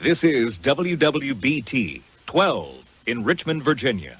This is WWBT 12 in Richmond, Virginia.